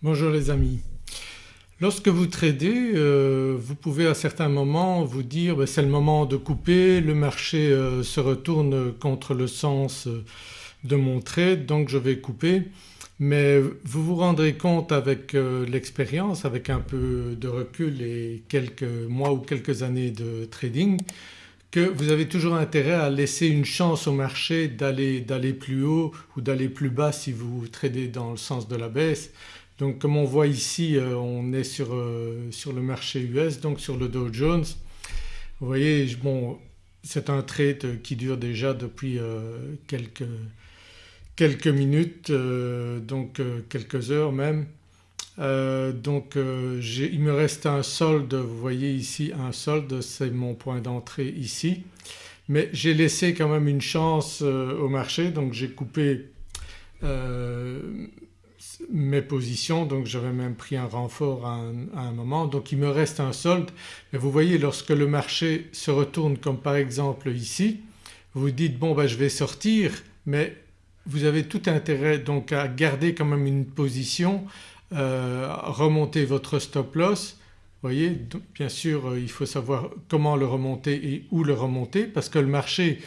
Bonjour les amis. Lorsque vous tradez euh, vous pouvez à certains moments vous dire ben, c'est le moment de couper, le marché euh, se retourne contre le sens euh, de mon trade donc je vais couper mais vous vous rendrez compte avec l'expérience, avec un peu de recul et quelques mois ou quelques années de trading que vous avez toujours intérêt à laisser une chance au marché d'aller plus haut ou d'aller plus bas si vous tradez dans le sens de la baisse donc comme on voit ici euh, on est sur, euh, sur, le marché US donc sur le Dow Jones. Vous voyez bon c'est un trade qui dure déjà depuis euh, quelques, quelques, minutes donc quelques heures même. Donc il me reste un solde, vous voyez ici un solde c'est mon point d'entrée ici. Mais j'ai laissé quand même une chance au marché donc j'ai coupé mes positions donc j'avais même pris un renfort à un, moment. Donc il me reste un solde. Mais vous voyez lorsque le marché se retourne comme par exemple ici vous dites bon ben je vais sortir mais vous avez tout intérêt donc à garder quand même une position, euh, remonter votre stop loss voyez bien sûr euh, il faut savoir comment le remonter et où le remonter parce que le marché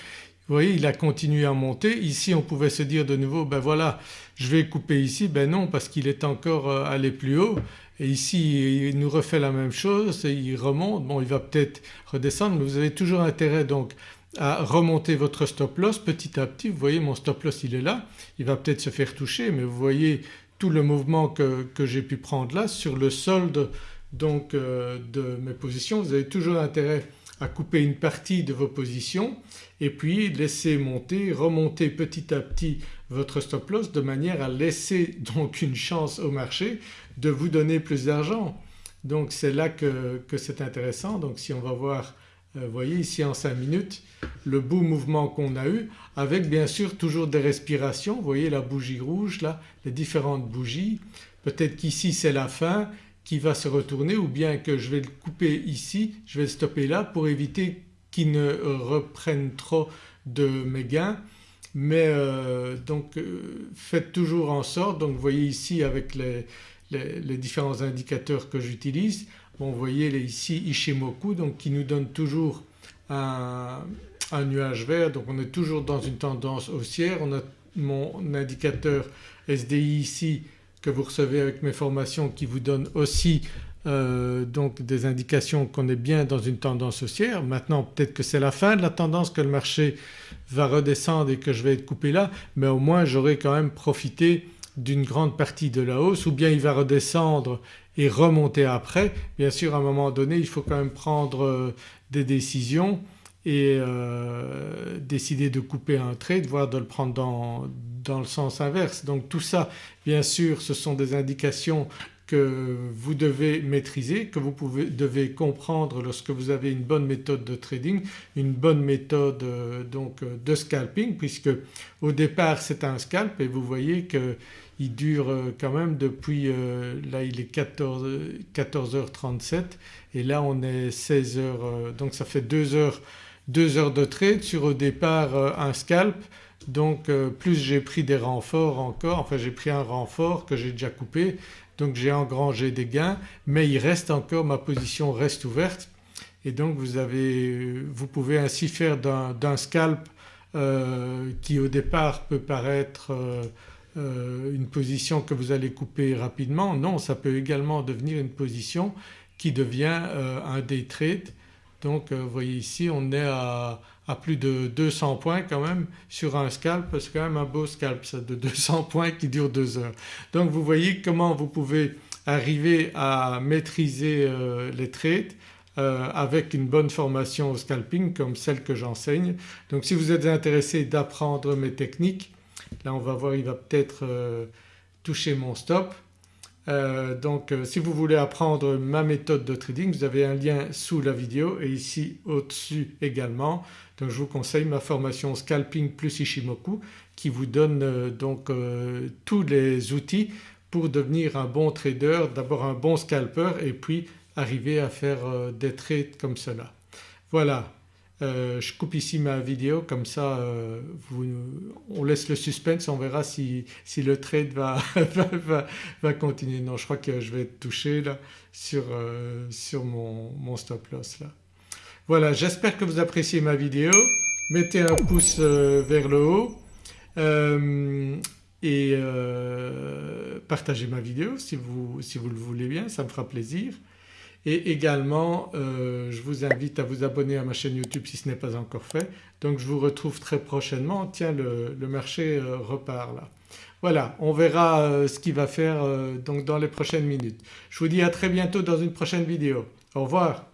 vous voyez il a continué à monter. Ici on pouvait se dire de nouveau ben voilà je vais couper ici, ben non parce qu'il est encore euh, allé plus haut et ici il nous refait la même chose il remonte. Bon il va peut-être redescendre mais vous avez toujours intérêt donc à remonter votre stop loss petit à petit. Vous voyez mon stop loss il est là, il va peut-être se faire toucher mais vous voyez tout le mouvement que, j'ai pu prendre là sur le solde donc euh, de mes positions. Vous avez toujours intérêt à couper une partie de vos positions et puis laisser monter, remonter petit à petit votre stop loss de manière à laisser donc une chance au marché de vous donner plus d'argent. Donc c'est là que, c'est intéressant. Donc si on va voir vous euh, voyez ici en 5 minutes le beau mouvement qu'on a eu avec bien sûr toujours des respirations. Vous voyez la bougie rouge là, les différentes bougies. Peut-être qu'ici c'est la fin qui va se retourner ou bien que je vais le couper ici, je vais le stopper là pour éviter qu'il ne reprenne trop de mes gains. Mais euh, donc euh, faites toujours en sorte, donc voyez ici avec les, différents indicateurs que j'utilise, vous voyez ici Ishimoku donc qui nous donne toujours un, un, nuage vert donc on est toujours dans une tendance haussière. On a mon indicateur SDI ici que vous recevez avec mes formations qui vous donne aussi euh, donc des indications qu'on est bien dans une tendance haussière. Maintenant peut-être que c'est la fin de la tendance que le marché va redescendre et que je vais être coupé là mais au moins j'aurai quand même profité d'une grande partie de la hausse ou bien il va redescendre et remonter après. Bien sûr à un moment donné il faut quand même prendre euh, des décisions et euh, décider de couper un trade voire de le prendre dans, dans le sens inverse. Donc tout ça bien sûr ce sont des indications que vous devez maîtriser, que vous pouvez, devez comprendre lorsque vous avez une bonne méthode de trading, une bonne méthode euh, donc euh, de scalping puisque au départ c'est un scalp et vous voyez qu'il dure euh, quand même depuis là il est 14, h 37 et là on est 16h donc ça fait 2 heures, 2 heures de trade sur au départ un scalp. Donc plus j'ai pris des renforts encore, enfin j'ai pris un renfort que j'ai déjà coupé. Donc j'ai engrangé des gains mais il reste encore, ma position reste ouverte. Et donc vous, avez, vous pouvez ainsi faire d'un scalp euh, qui au départ peut paraître euh, euh, une position que vous allez couper rapidement, non ça peut également devenir une position qui devient un day trade. Donc vous voyez ici on est à, plus de 200 points quand même sur un scalp, c'est quand même un beau scalp ça de 200 points qui dure 2 heures. Donc vous voyez comment vous pouvez arriver à maîtriser euh, les trades euh, avec une bonne formation au scalping comme celle que j'enseigne. Donc si vous êtes intéressé d'apprendre mes techniques, là on va voir il va peut-être euh, toucher mon stop. Donc si vous voulez apprendre ma méthode de trading vous avez un lien sous la vidéo et ici au-dessus également donc je vous conseille ma formation Scalping plus Ishimoku qui vous donne euh, donc euh, tous les outils pour devenir un bon trader, d'abord un bon scalper et puis arriver à faire euh, des trades comme cela. Voilà Euh, je coupe ici ma vidéo comme ça euh, on laisse le suspense, on verra si, le trade va, continuer. Non je crois que je vais être touché là sur, euh, mon, stop loss là. Voilà j'espère que vous appréciez ma vidéo. Mettez un pouce vers le haut et partagez ma vidéo si vous le voulez bien ça me fera plaisir et également euh, je vous invite à vous abonner à ma chaîne YouTube si ce n'est pas encore fait. Donc je vous retrouve très prochainement. Tiens le, marché euh, repart là. Voilà on verra euh, ce qu'il va faire donc dans les prochaines minutes. Je vous dis à très bientôt dans une prochaine vidéo. Au revoir.